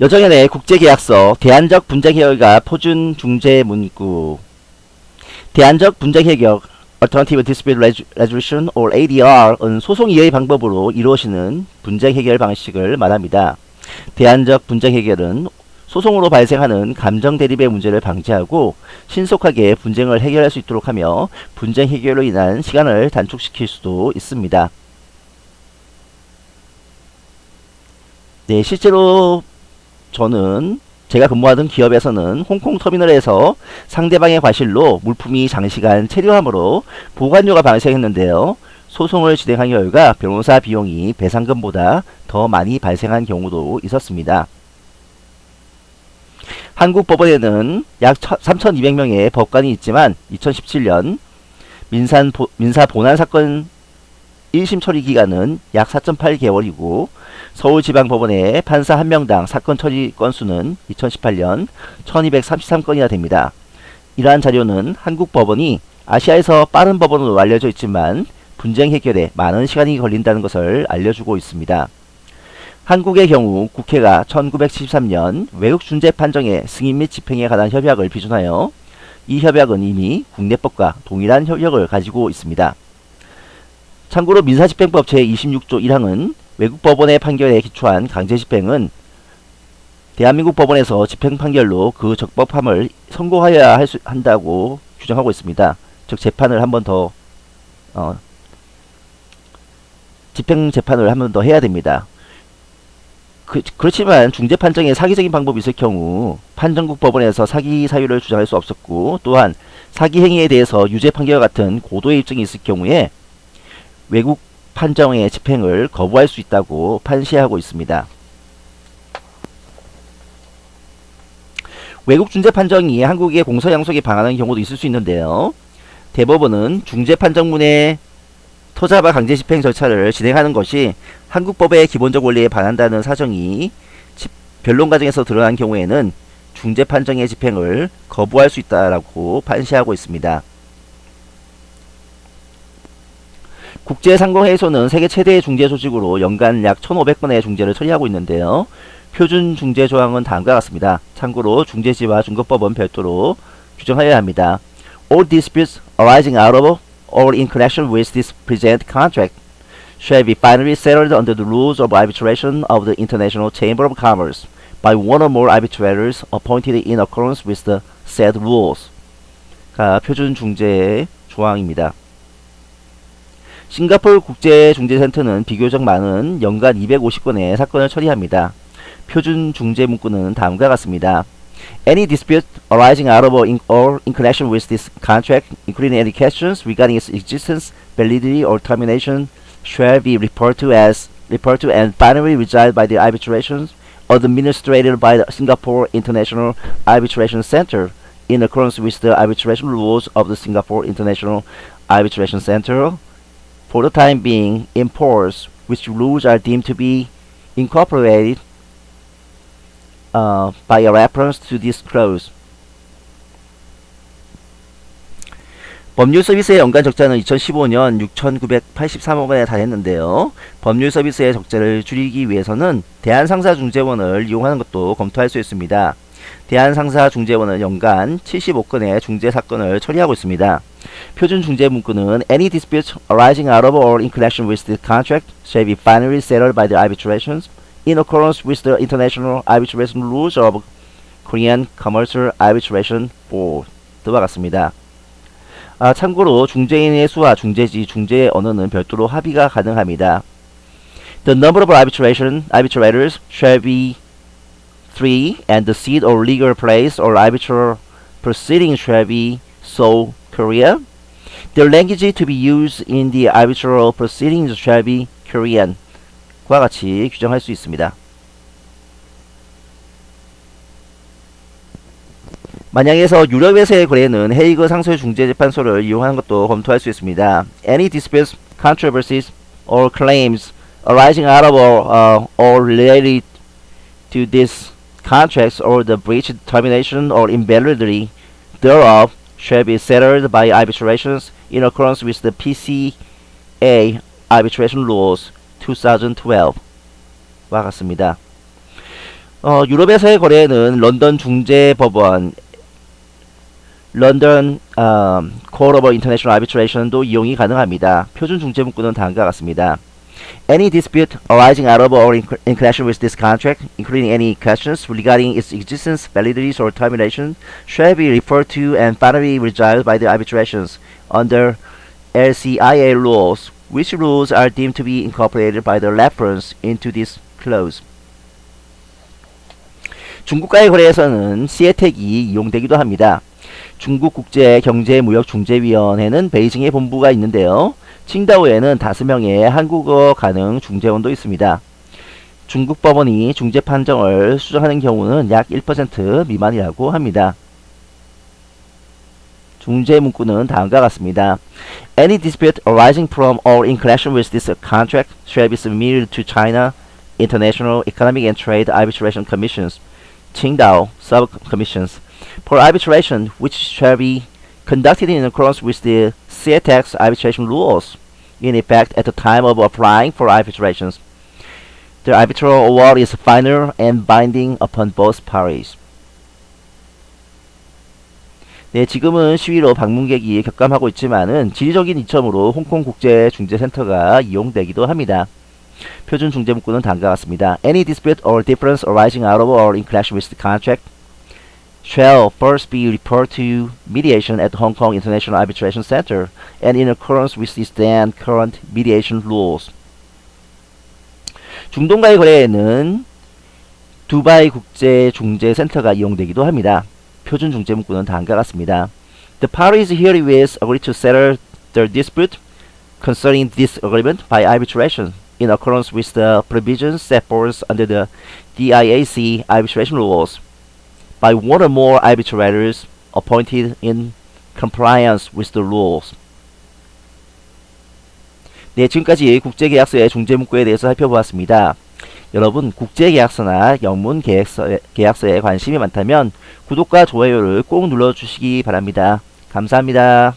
여정연의 국제계약서 대안적 분쟁해결과 표준 중재 문구 대안적 분쟁해결 Alternative Dispute Resolution or ADR은 소송 이해의 방법으로 이루어지는 분쟁 해결 방식을 말합니다. 대안적 분쟁 해결은 소송으로 발생하는 감정 대립의 문제를 방지하고 신속하게 분쟁을 해결할 수 있도록 하며 분쟁 해결로 인한 시간을 단축시킬 수도 있습니다. 네, 실제로 저는 제가 근무하던 기업에서는 홍콩 터미널에서 상대방의 과실로 물품이 장시간 체류함으로 보관료가 발생했는데요. 소송을 진행한 결과 변호사 비용이 배상금보다 더 많이 발생한 경우도 있었습니다. 한국 법원에는 약 3,200명의 법관이 있지만 2017년 민산 보, 민사 본안 사건 1심 처리 기간은 약 4.8개월이고 서울지방법원의 판사 1명당 사건 처리 건수는 2018년 1233건이나 됩니다. 이러한 자료는 한국 법원이 아시아에서 빠른 법원으로 알려져 있지만 분쟁 해결에 많은 시간이 걸린다는 것을 알려주고 있습니다. 한국의 경우 국회가 1973년 외국 준재 판정의 승인 및 집행에 관한 협약을 비준하여 이 협약은 이미 국내법과 동일한 협력을 가지고 있습니다. 참고로 민사집행법 제26조 1항은 외국 법원의 판결에 기초한 강제집행은 대한민국 법원에서 집행 판결로 그 적법함을 선고하여야 할 수, 한다고 규정하고 있습니다. 즉 재판을 한 번더 어, 집행 재판을 한 번 더 해야 됩니다. 그, 그렇지만 중재 판정에 사기적인 방법이 있을 경우 판정국 법원에서 사기 사유를 주장할 수 없었고 또한 사기 행위에 대해서 유죄 판결 같은 고도의 입증이 있을 경우에 외국 판정의 집행을 거부할 수 있다고 판시하고 있습니다. 외국 중재 판정이 한국의 공소 양속에 방하는 경우도 있을 수 있는데요. 대법원은 중재 판정문의 토자바 강제 집행 절차를 진행하는 것이 한국법의 기본적 원리에 반한다는 사정이 변론 과정에서 드러난 경우에는 중재 판정의 집행을 거부할 수 있다라고 판시하고 있습니다. 국제상공회의소는 세계 최대의 중재 조직으로 연간 약 1,500건의 중재를 처리하고 있는데요. 표준 중재 조항은 다음과 같습니다. 참고로 중재지와 중급법은 별도로 규정하여야 합니다. All disputes arising out of or in connection with this present contract shall be finally settled under the rules of arbitration of the International Chamber of Commerce by one or more arbitrators appointed in accordance with the said rules. 가 표준 중재 조항입니다. 싱가폴 국제중재센터는 비교적 많은 연간 250건의 사건을 처리합니다. 표준 중재 문구는 다음과 같습니다. Any dispute arising out of or in, or in connection with this contract, including any questions regarding its existence, validity, or termination, shall be referred to as referred to and finally resolved by the arbitrations administrated by the Singapore International Arbitration Center in accordance with the arbitration rules of the Singapore International Arbitration Center for the time being in force, which rules are deemed to be incorporated uh, by a reference to this clause. 법률 서비스의 연간 적자는 2015년 6,983억 원에 달했는데요. 법률 서비스의 적자를 줄이기 위해서는 대한상사중재원을 이용하는 것도 검토할 수 있습니다. 대한상사중재원은 연간 75건의 중재사건을 처리하고 있습니다. 표준 중재 문구는 Any dispute arising out of or in connection with the contract shall be finally settled by the arbitrations in accordance with the international arbitration rules of Korean Commercial Arbitration Board 와 같습니다. 아, 참고로 중재인의 수와 중재지, 중재의 언어는 별도로 합의가 가능합니다. The number of arbitration arbitrators shall be three, and the seat or legal place or arbitral proceeding shall be Seoul, Korea. The language to be used in the arbitral proceedings shall be Korean. 과 같이 규정할 수 있습니다. 만약에서 유럽에서의 거래는 헤이그 상소중재재판소를 이용하는 것도 검토할 수 있습니다. Any disputes, controversies, or claims arising out of or, uh, or related to this contracts or the breach, termination, or invalidity thereof shall be settled by arbitrations in accordance with the PCA arbitration rules 2012와 같습니다. 어, 유럽에서의 거래는 런던 중재법원, 런던 어, Court of International Arbitration도 이용이 가능합니다. 표준 중재 문구는 다음과 같습니다. Any dispute arising out of or in, in connection with this contract, including any questions regarding its existence, validity, or termination, shall be referred to and finally resolved by the arbitrations under LCIA rules, which rules are deemed to be incorporated by the reference into this clause. 중국과의 거래에서는 시에텍이 이용되기도 합니다. 중국국제경제무역중재위원회는 베이징에 본부가 있는데요. 칭다오에는 다섯 명의 한국어 가능 중재원도 있습니다. 중국 법원이 중재 판정을 수정하는 경우는 약 1% 미만이라고 합니다. 중재 문구는 다음과 같습니다. Any dispute arising from or in connection with this contract shall be submitted to China International Economic and Trade Arbitration Commissions, Qingdao Sub-Commissions, for arbitration which shall be conducted in accordance with the CETEX arbitration rules in effect at the time of applying for arbitrations. The arbitral award is final and binding upon both parties. 네, 지금은 시위로 방문객이 격감하고 있지만은 지리적인 이점으로 홍콩 국제 중재센터가 이용되기도 합니다. 표준 중재 문구는 다음과 같습니다. Any dispute or difference arising out of or in connection with the contract shall first be referred to mediation at the Hong Kong International Arbitration Center and in accordance with its then current mediation rules. 중동과의 거래에는 두바이 국제 중재 센터가 이용되기도 합니다. 표준 중재 문구는 다음과 같습니다. The parties herewith agree to settle the dispute concerning this agreement by arbitration in accordance with the provisions set forth under the DIAC arbitration rules. By one or more arbitrators appointed in compliance with the rules. 네, 지금까지 국제계약서의 중재문구에 대해서 살펴보았습니다. 여러분, 국제계약서나 영문 계약서, 계약서에 관심이 많다면 구독과 좋아요를 꼭 눌러주시기 바랍니다. 감사합니다.